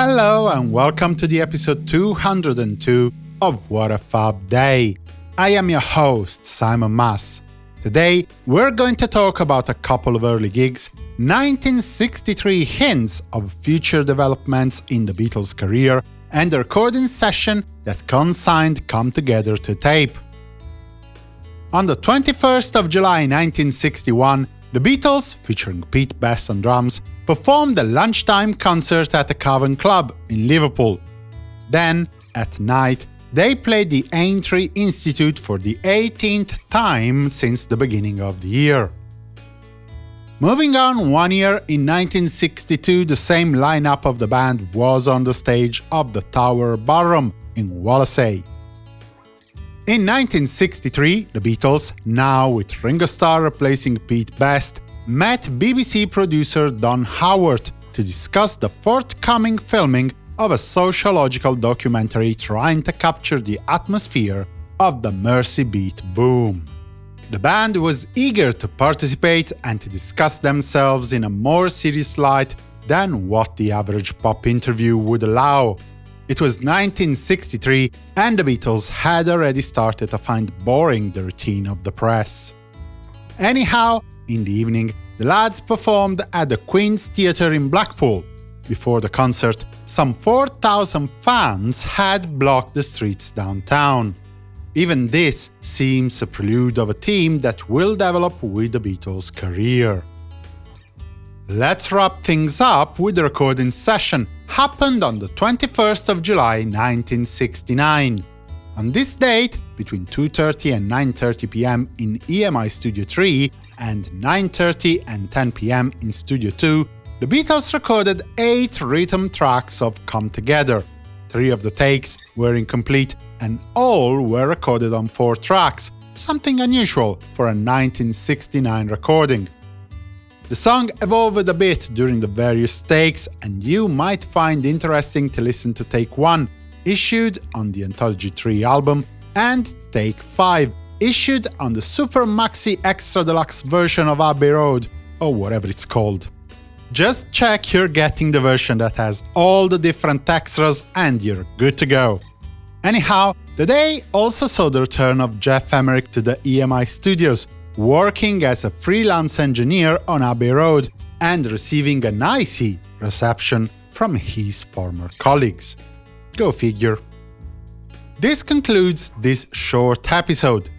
Hello and welcome to the episode 202 of What a Fab Day. I am your host, Simon Mas. Today, we're going to talk about a couple of early gigs, 1963 hints of future developments in the Beatles' career, and a recording session that consigned Come Together to tape. On the 21st of July 1961, the Beatles, featuring Pete Best on drums, performed a lunchtime concert at the Cavern Club in Liverpool. Then, at night, they played the Aintree Institute for the 18th time since the beginning of the year. Moving on one year, in 1962 the same lineup of the band was on the stage of the Tower Ballroom in Wallasey. In 1963, the Beatles, now with Ringo Starr replacing Pete Best, met BBC producer Don Haworth to discuss the forthcoming filming of a sociological documentary trying to capture the atmosphere of the Mersey beat boom. The band was eager to participate and to discuss themselves in a more serious light than what the average pop interview would allow. It was 1963 and the Beatles had already started to find boring the routine of the press. Anyhow, in the evening, the lads performed at the Queen's Theatre in Blackpool, before the concert, some 4,000 fans had blocked the streets downtown. Even this seems a prelude of a theme that will develop with the Beatles' career. Let's wrap things up with the recording session happened on the 21st of July 1969. On this date, between 2.30 and 9.30 pm in EMI Studio 3 and 9.30 and 10 pm in Studio 2, the Beatles recorded eight rhythm tracks of Come Together. Three of the takes were incomplete, and all were recorded on four tracks, something unusual for a 1969 recording. The song evolved a bit during the various takes, and you might find interesting to listen to Take 1, issued on the Anthology 3 album, and Take 5, issued on the Super Maxi Extra Deluxe version of Abbey Road, or whatever it's called. Just check you're getting the version that has all the different extras and you're good to go. Anyhow, the day also saw the return of Geoff Emerick to the EMI studios, working as a freelance engineer on Abbey Road and receiving an icy reception from his former colleagues. Go figure. This concludes this short episode.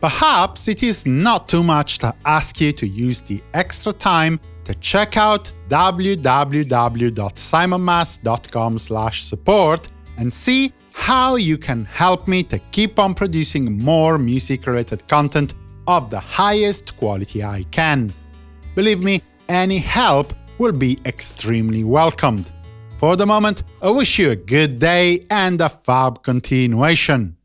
Perhaps it is not too much to ask you to use the extra time to check out www.simonmas.com support and see how you can help me to keep on producing more music-related content of the highest quality I can. Believe me, any help will be extremely welcomed. For the moment, I wish you a good day and a fab continuation.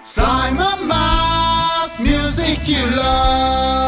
Simon Mas, music you love.